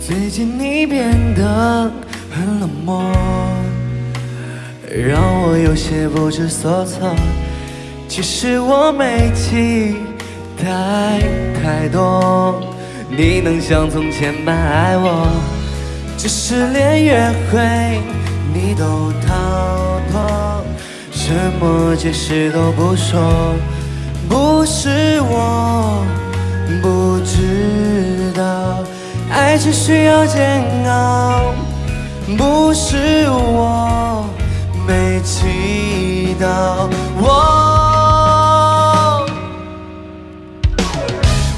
最近你变得很冷漠，让我有些不知所措。其实我没期待太多，你能像从前般爱我，只是连约会你都逃脱，什么解释都不说，不是我不知道。爱情需要煎熬，不是我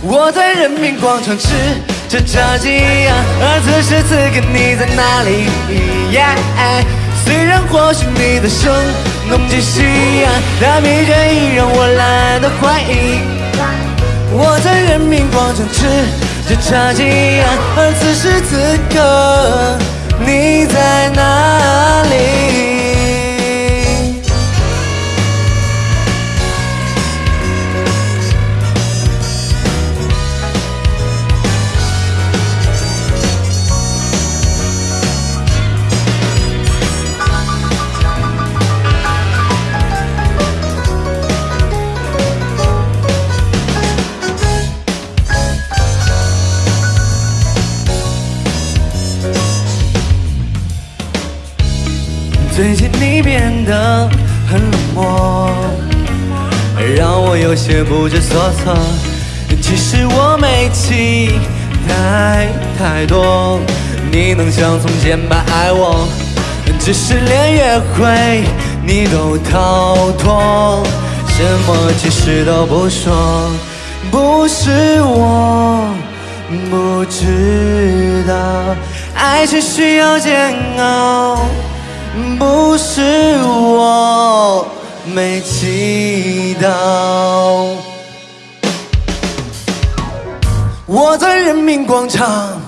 我在人民广场吃着炸鸡，而此时此刻你在哪里？虽然或许你的声浓极夕阳，但疲倦已让我懒得怀疑。我在人民广场吃。着炸鸡，而此时此刻，你在哪最近你变得很冷漠，让我有些不知所措。其实我没期待太多，你能像从前般爱我，只是连约会你都逃脱，什么解释都不说。不是我不知道，爱情需要煎熬。不是我没祈祷，我在人民广场。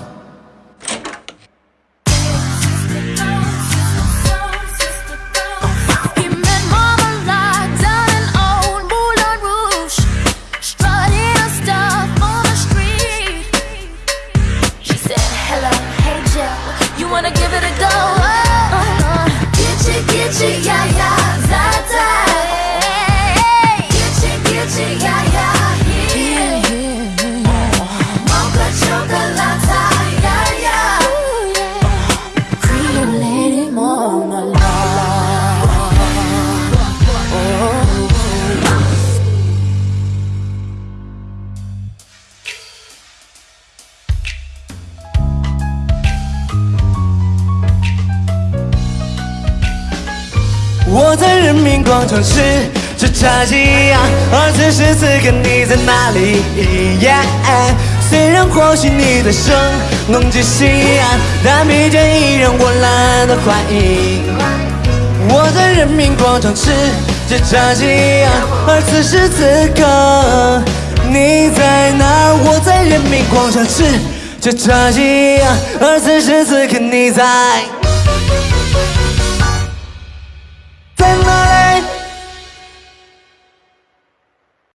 我在人民广场吃着炸鸡呀，而此时此刻你在哪里？虽然或许你的声浓极夕阳，但疲倦已让我懒得怀疑。我在人民广场吃着炸鸡呀，而此时此刻你在哪？我在人民广场吃着炸鸡呀，而此时此刻你在。